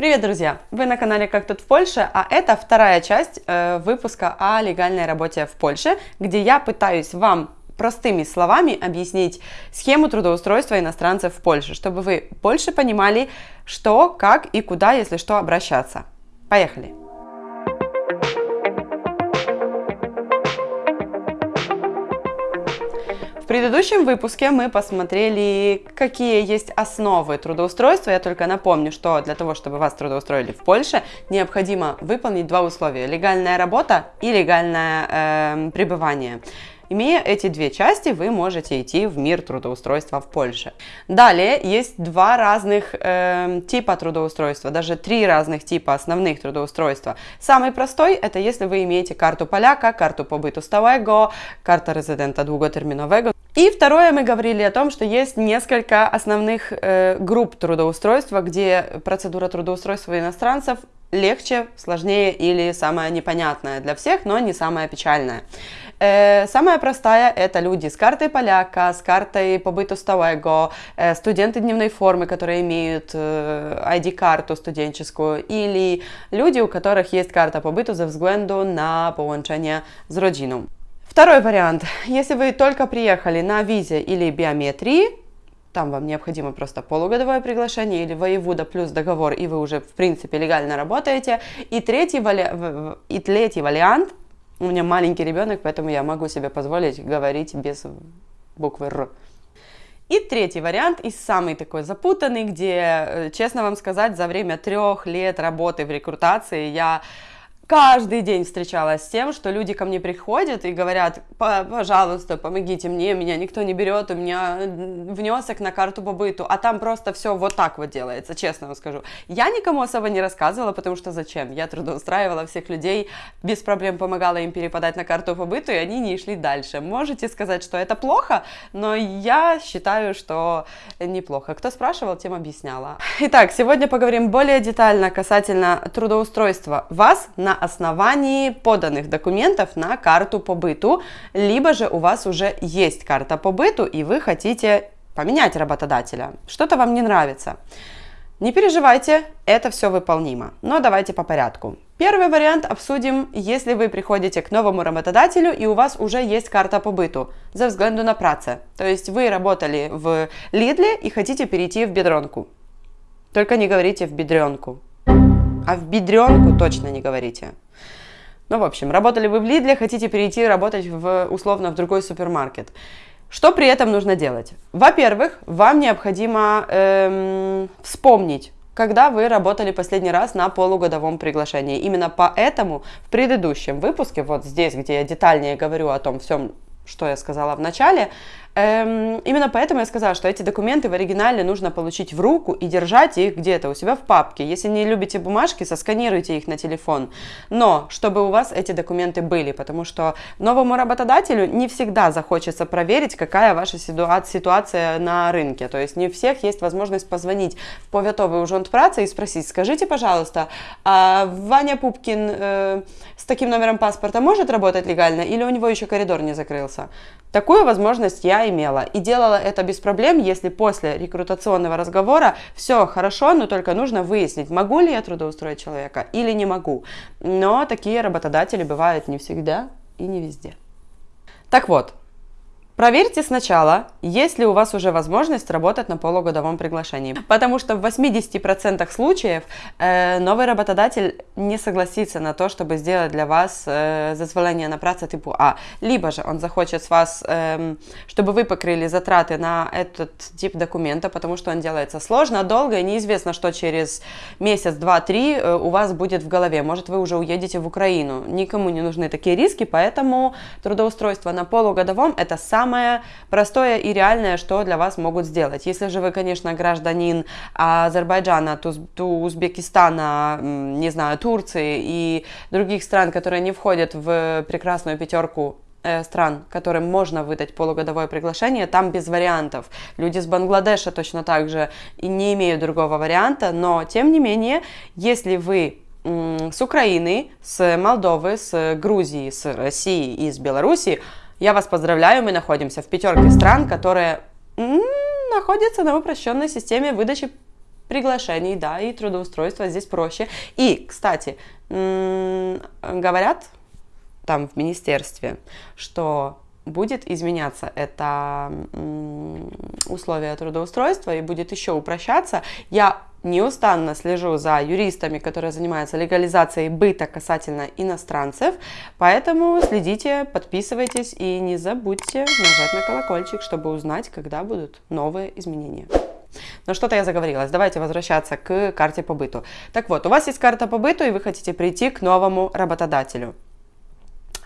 Привет, друзья! Вы на канале «Как тут в Польше», а это вторая часть э, выпуска о легальной работе в Польше, где я пытаюсь вам простыми словами объяснить схему трудоустройства иностранцев в Польше, чтобы вы больше понимали, что, как и куда, если что, обращаться. Поехали! Предыдущем выпуске мы посмотрели, какие есть основы трудоустройства. Я только напомню, что для того, чтобы вас трудоустроили в Польше, необходимо выполнить два условия. Легальная работа и легальное э, пребывание. Имея эти две части, вы можете идти в мир трудоустройства в Польше. Далее есть два разных э, типа трудоустройства, даже три разных типа основных трудоустройства. Самый простой это если вы имеете карту поляка, карту побыту stałego, карта резидента długoterminowego. И второе, мы говорили о том, что есть несколько основных э, групп трудоустройства, где процедура трудоустройства иностранцев легче, сложнее или самая непонятная для всех, но не самая печальная. Э, самая простая это люди с картой поляка, с картой побыту stałego, э, студенты дневной формы, которые имеют э, ID-карту студенческую, или люди, у которых есть карта побыту ze względu на połączenie z rodziną. Второй вариант. Если вы только приехали на визе или биометрии, там вам необходимо просто полугодовое приглашение или воевода плюс договор, и вы уже, в принципе, легально работаете. И третий, и третий вариант, у меня маленький ребенок, поэтому я могу себе позволить говорить без буквы «Р». И третий вариант, и самый такой запутанный, где, э, честно вам сказать, за время трех лет работы в рекрутации я каждый день встречалась с тем, что люди ко мне приходят и говорят, пожалуйста, помогите мне, меня никто не берет, у меня внесок на карту по быту, а там просто все вот так вот делается, честно вам скажу. Я никому особо не рассказывала, потому что зачем? Я трудоустраивала всех людей, без проблем помогала им перепадать на карту по быту, и они не шли дальше. Можете сказать, что это плохо, но я считаю, что неплохо. Кто спрашивал, тем объясняла. Итак, сегодня поговорим более детально касательно трудоустройства вас на основании поданных документов на карту по быту, либо же у вас уже есть карта по быту и вы хотите поменять работодателя, что-то вам не нравится. Не переживайте, это все выполнимо. Но давайте по порядку. Первый вариант обсудим, если вы приходите к новому работодателю и у вас уже есть карта по быту за взгляду на праце. То есть вы работали в Лидле и хотите перейти в бедронку. Только не говорите в бедренку. А в бедренку точно не говорите. Ну, в общем, работали вы в Лидле, хотите перейти работать в, условно в другой супермаркет. Что при этом нужно делать? Во-первых, вам необходимо эм, вспомнить, когда вы работали последний раз на полугодовом приглашении. Именно поэтому в предыдущем выпуске, вот здесь, где я детальнее говорю о том всем, что я сказала в начале, именно поэтому я сказала, что эти документы в оригинале нужно получить в руку и держать их где-то у себя в папке. Если не любите бумажки, сосканируйте их на телефон. Но чтобы у вас эти документы были, потому что новому работодателю не всегда захочется проверить, какая ваша ситуация на рынке. То есть не у всех есть возможность позвонить в поветовый ужонт працы и спросить, скажите, пожалуйста, а Ваня Пупкин э, с таким номером паспорта может работать легально или у него еще коридор не закрылся? Такую возможность я имела и делала это без проблем, если после рекрутационного разговора все хорошо, но только нужно выяснить, могу ли я трудоустроить человека или не могу. Но такие работодатели бывают не всегда и не везде. Так вот, Проверьте сначала, есть ли у вас уже возможность работать на полугодовом приглашении, потому что в 80% случаев э, новый работодатель не согласится на то, чтобы сделать для вас э, зазволение на працу типа А, либо же он захочет с вас, э, чтобы вы покрыли затраты на этот тип документа, потому что он делается сложно, долго и неизвестно, что через месяц, два, три э, у вас будет в голове. Может, вы уже уедете в Украину. Никому не нужны такие риски, поэтому трудоустройство на полугодовом это самое самое простое и реальное, что для вас могут сделать. Если же вы, конечно, гражданин Азербайджана, Узбекистана, не знаю, Турции и других стран, которые не входят в прекрасную пятерку э, стран, которым можно выдать полугодовое приглашение, там без вариантов. Люди с Бангладеша точно так же и не имеют другого варианта, но тем не менее, если вы с Украины, с Молдовы, с Грузии, с России и с Белоруссии, я вас поздравляю, мы находимся в пятерке стран, которые находятся на упрощенной системе выдачи приглашений, да, и трудоустройства здесь проще. И, кстати, говорят там в министерстве, что будет изменяться это условие трудоустройства и будет еще упрощаться. Я неустанно слежу за юристами, которые занимаются легализацией быта касательно иностранцев, поэтому следите, подписывайтесь и не забудьте нажать на колокольчик, чтобы узнать, когда будут новые изменения. Но что-то я заговорилась. Давайте возвращаться к карте по быту. Так вот, у вас есть карта по быту, и вы хотите прийти к новому работодателю.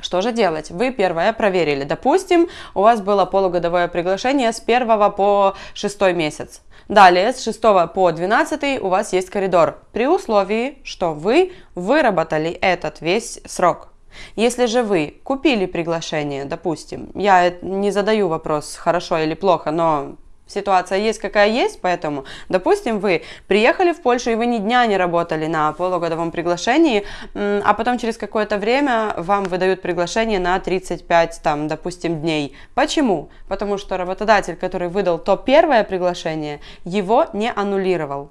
Что же делать? Вы первое проверили. Допустим, у вас было полугодовое приглашение с 1 по 6 месяц. Далее, с 6 по 12 у вас есть коридор, при условии, что вы выработали этот весь срок. Если же вы купили приглашение, допустим, я не задаю вопрос, хорошо или плохо, но ситуация есть какая есть, поэтому, допустим, вы приехали в Польшу, и вы ни дня не работали на полугодовом приглашении, а потом через какое-то время вам выдают приглашение на 35, там, допустим, дней. Почему? Потому что работодатель, который выдал то первое приглашение, его не аннулировал.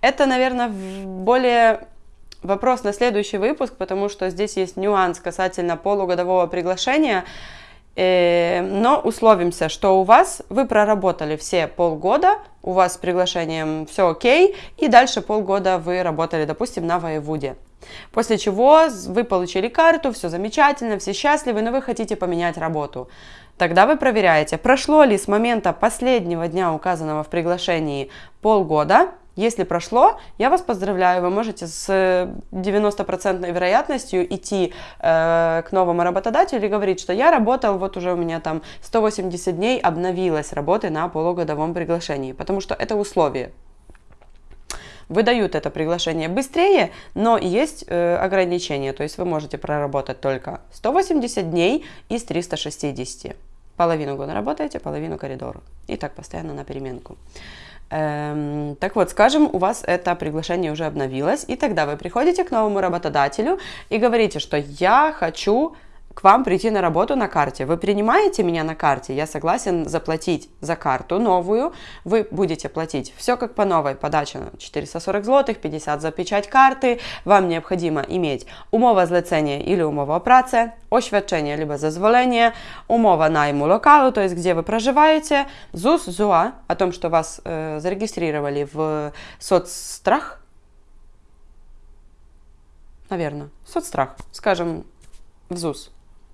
Это, наверное, более вопрос на следующий выпуск, потому что здесь есть нюанс касательно полугодового приглашения. Э, но условимся, что у вас, вы проработали все полгода, у вас с приглашением все окей, и дальше полгода вы работали, допустим, на воеводе. После чего вы получили карту, все замечательно, все счастливы, но вы хотите поменять работу. Тогда вы проверяете, прошло ли с момента последнего дня, указанного в приглашении, полгода, если прошло, я вас поздравляю, вы можете с 90% вероятностью идти э, к новому работодателю и говорить, что я работал, вот уже у меня там 180 дней обновилась работы на полугодовом приглашении, потому что это условие. Выдают это приглашение быстрее, но есть э, ограничения, то есть вы можете проработать только 180 дней из 360. Половину года работаете, половину коридору. И так постоянно на переменку. Эм, так вот, скажем, у вас это приглашение уже обновилось, и тогда вы приходите к новому работодателю и говорите, что я хочу к вам прийти на работу на карте. Вы принимаете меня на карте, я согласен заплатить за карту новую, вы будете платить все как по новой, подача 440 злотых, 50 за печать карты, вам необходимо иметь умова зlecenie или умова праце, oświadczenie либо зазволение, умова найму локалу, то есть где вы проживаете, ЗУС, ЗУА, о том, что вас э, зарегистрировали в соцстрах, наверное, соцстрах, скажем, в ЗУС,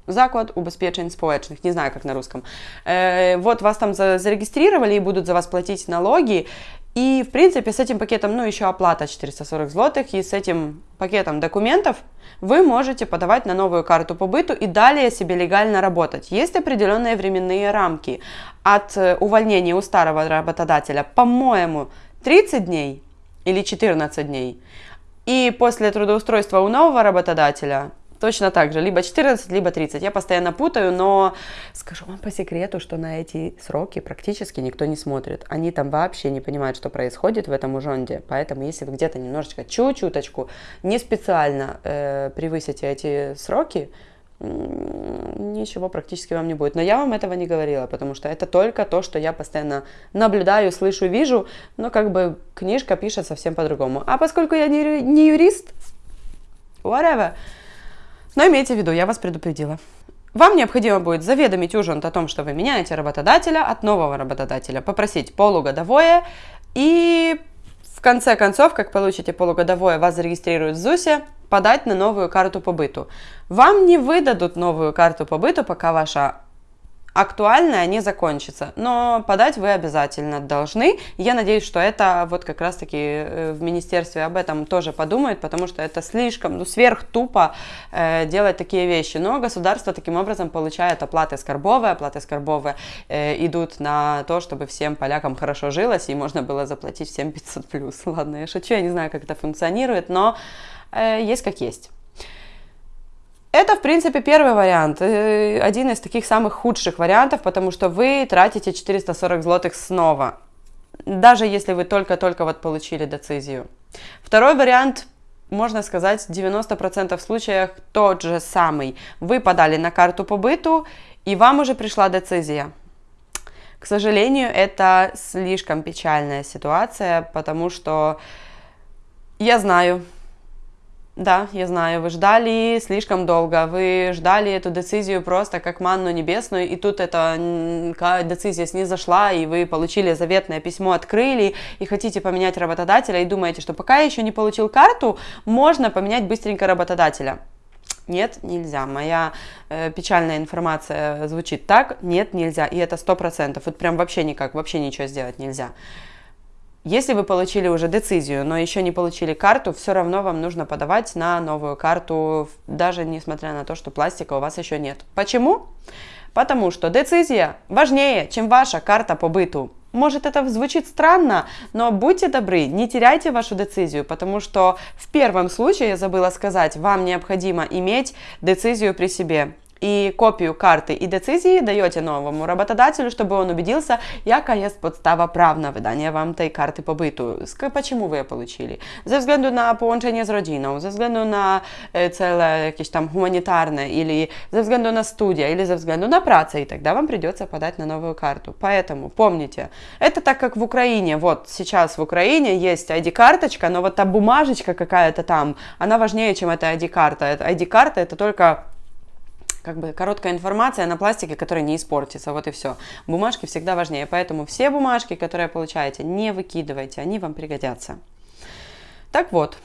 заклад убезпечень społecznych, не знаю, как на русском. Э, вот вас там зарегистрировали и будут за вас платить налоги, и, в принципе, с этим пакетом, ну, еще оплата 440 злотых, и с этим пакетом документов вы можете подавать на новую карту по быту и далее себе легально работать. Есть определенные временные рамки. От э, увольнения у старого работодателя, по-моему, 30 дней или 14 дней. И после трудоустройства у нового работодателя Точно так же, либо 14, либо 30. Я постоянно путаю, но скажу вам по секрету, что на эти сроки практически никто не смотрит. Они там вообще не понимают, что происходит в этом ужонде. Поэтому, если вы где-то немножечко, чуть-чуточку, не специально э, превысите эти сроки, ничего практически вам не будет. Но я вам этого не говорила, потому что это только то, что я постоянно наблюдаю, слышу, вижу, но как бы книжка пишет совсем по-другому. А поскольку я не, не юрист, whatever, но имейте в виду, я вас предупредила. Вам необходимо будет заведомить ужин о том, что вы меняете работодателя от нового работодателя, попросить полугодовое и в конце концов, как получите полугодовое, вас зарегистрируют в ЗУСе, подать на новую карту по быту. Вам не выдадут новую карту по быту, пока ваша актуальная не закончится, но подать вы обязательно должны. Я надеюсь, что это вот как раз-таки э, в министерстве об этом тоже подумают, потому что это слишком, ну, сверх тупо э, делать такие вещи. Но государство таким образом получает оплаты скорбовые, оплаты скорбовые э, идут на то, чтобы всем полякам хорошо жилось и можно было заплатить всем 500 плюс. Ладно, я шучу, я не знаю, как это функционирует, но э, есть как есть. Это, в принципе, первый вариант, э, один из таких самых худших вариантов, потому что вы тратите 440 злотых снова, даже если вы только-только вот получили децизию. Второй вариант, можно сказать, в 90% случаях тот же самый. Вы подали на карту по быту, и вам уже пришла децизия. К сожалению, это слишком печальная ситуация, потому что я знаю, да, я знаю, вы ждали слишком долго, вы ждали эту децизию просто как манну небесную, и тут эта децизия снизошла, и вы получили заветное письмо, открыли, и хотите поменять работодателя, и думаете, что пока я еще не получил карту, можно поменять быстренько работодателя. Нет, нельзя. Моя э, печальная информация звучит так. Нет, нельзя. И это сто процентов. Вот прям вообще никак, вообще ничего сделать нельзя. Если вы получили уже децизию, но еще не получили карту, все равно вам нужно подавать на новую карту, даже несмотря на то, что пластика у вас еще нет. Почему? Потому что децизия важнее, чем ваша карта по быту. Может это звучит странно, но будьте добры, не теряйте вашу децизию, потому что в первом случае, я забыла сказать, вам необходимо иметь децизию при себе і копію карти і децизії даєте новому работодателю, щоб он убедился, яка є подстава прав на видання вам tej карти побиту. Почему ви її получили? Ze względu na połączenie z rodziną, ze względu na cele jakieś там гуманитарные, или ze względu на студия, или ze względu на працę, и тогда вам придется подать на новую карту. Поэтому помните, это так как в Украине, вот сейчас в Украине есть ID-карточка, но вот та бумажечка какая-то там, она важнее, чем эта ID-карта. ID-карта это только как бы короткая информация на пластике, которая не испортится, вот и все. Бумажки всегда важнее, поэтому все бумажки, которые получаете, не выкидывайте, они вам пригодятся. Так вот,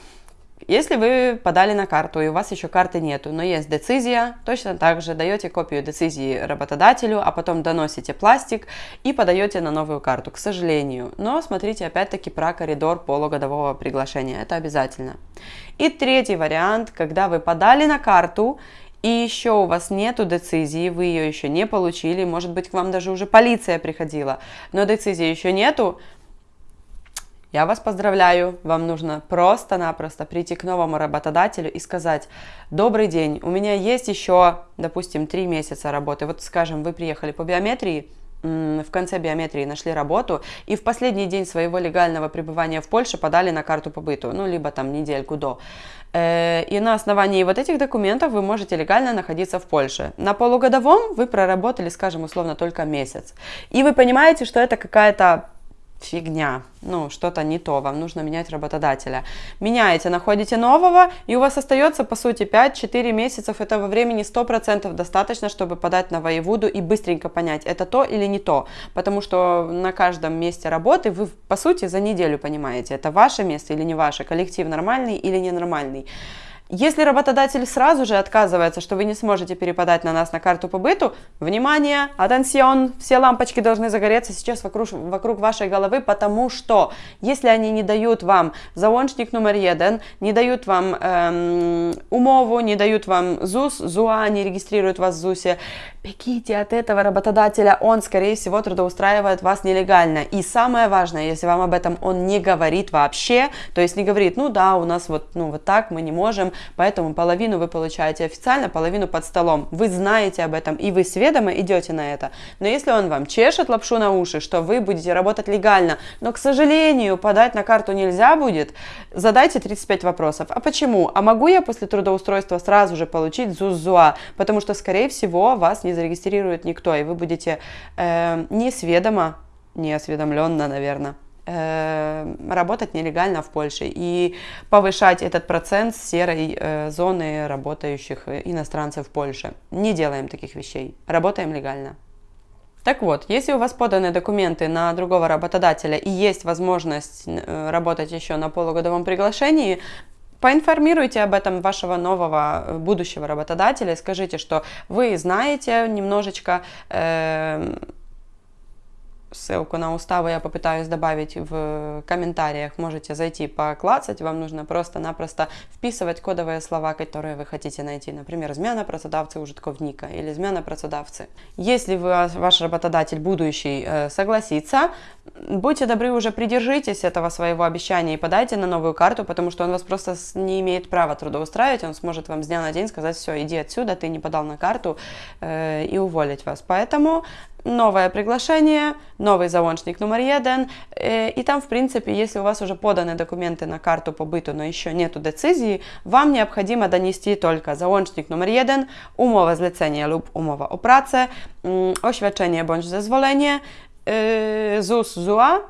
если вы подали на карту и у вас еще карты нету, но есть децизия, точно так же даете копию децизии работодателю, а потом доносите пластик и подаете на новую карту, к сожалению. Но смотрите опять-таки про коридор полугодового приглашения, это обязательно. И третий вариант, когда вы подали на карту и еще у вас нету децизии, вы ее еще не получили, может быть, к вам даже уже полиция приходила, но децизии еще нету, я вас поздравляю, вам нужно просто-напросто прийти к новому работодателю и сказать, добрый день, у меня есть еще, допустим, три месяца работы, вот скажем, вы приехали по биометрии, в конце биометрии нашли работу и в последний день своего легального пребывания в Польше подали на карту побыту, ну, либо там недельку до. Э, и на основании вот этих документов вы можете легально находиться в Польше. На полугодовом вы проработали, скажем, условно, только месяц. И вы понимаете, что это какая-то фигня, ну, что-то не то, вам нужно менять работодателя. Меняете, находите нового, и у вас остается, по сути, 5-4 месяцев этого времени 100% достаточно, чтобы подать на воеводу и быстренько понять, это то или не то, потому что на каждом месте работы вы, по сути, за неделю понимаете, это ваше место или не ваше, коллектив нормальный или ненормальный. Если работодатель сразу же отказывается, что вы не сможете перепадать на нас на карту по быту, внимание, атенсион, все лампочки должны загореться сейчас вокруг, вокруг вашей головы, потому что если они не дают вам заончник номер один, не дают вам эм, умову, не дают вам ЗУС, ЗУА, не регистрируют вас в ЗУСе, бегите от этого работодателя, он, скорее всего, трудоустраивает вас нелегально. И самое важное, если вам об этом он не говорит вообще, то есть не говорит, ну да, у нас вот, ну, вот так, мы не можем, поэтому половину вы получаете официально, половину под столом. Вы знаете об этом, и вы сведомо идете на это. Но если он вам чешет лапшу на уши, что вы будете работать легально, но, к сожалению, подать на карту нельзя будет, задайте 35 вопросов. А почему? А могу я после трудоустройства сразу же получить ЗУЗУА? Потому что, скорее всего, вас не зарегистрирует никто, и вы будете э, несведомо, неосведомленно, наверное, работать нелегально в Польше и повышать этот процент серой э, зоны работающих иностранцев в Польше. Не делаем таких вещей, работаем легально. Так вот, если у вас поданы документы на другого работодателя и есть возможность э, работать еще на полугодовом приглашении, Поинформируйте об этом вашего нового будущего работодателя, скажите, что вы знаете немножечко э, ссылку на уставы я попытаюсь добавить в комментариях. Можете зайти поклацать. Вам нужно просто-напросто вписывать кодовые слова, которые вы хотите найти. Например, змена pracodawcy użytkownika или змена pracodawcy. Если вы, ваш работодатель будущий э, согласится, будьте добры, уже придержитесь этого своего обещания и подайте на новую карту, потому что он вас просто не имеет права трудоустраивать. Он сможет вам с дня на день сказать, все, иди отсюда, ты не подал на карту э, и уволить вас. Поэтому новое приглашение, новый заончник номер один, э, и там, в принципе, если у вас уже поданы документы на карту побыту, но еще нету децизии, вам необходимо донести только заончник номер jeden, umowa zlecenia lub umowa o pracę, oświadczenie bądź zezwolenie, э, ЗУС ЗУА,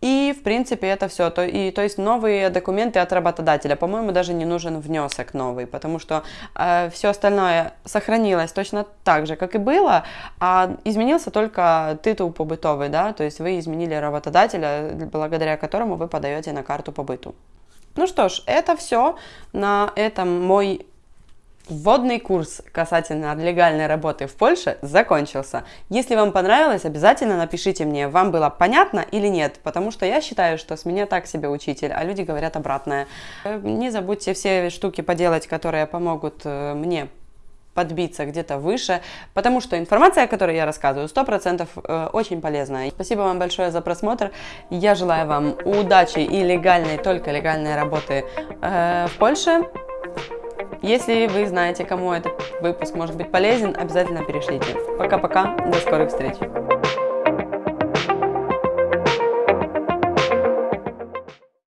и, в принципе, это все. То, и, то есть новые документы от работодателя. По-моему, даже не нужен внесок новый, потому что э, все остальное сохранилось точно так же, как и было, а изменился только титул побытовый, да, то есть вы изменили работодателя, благодаря которому вы подаете на карту побыту. Ну что ж, это все. На этом мой Вводный курс касательно легальной работы в Польше закончился. Если вам понравилось, обязательно напишите мне, вам было понятно или нет, потому что я считаю, что с меня так себе учитель, а люди говорят обратное. Э, не забудьте все штуки поделать, которые помогут э, мне подбиться где-то выше, потому что информация, о которой я рассказываю, 100% э, очень полезная. Спасибо вам большое за просмотр. Я желаю вам удачи и легальной, только легальной работы в Польше. Если вы знаете, кому этот выпуск может быть полезен, обязательно перешлите. Пока-пока, до скорых встреч!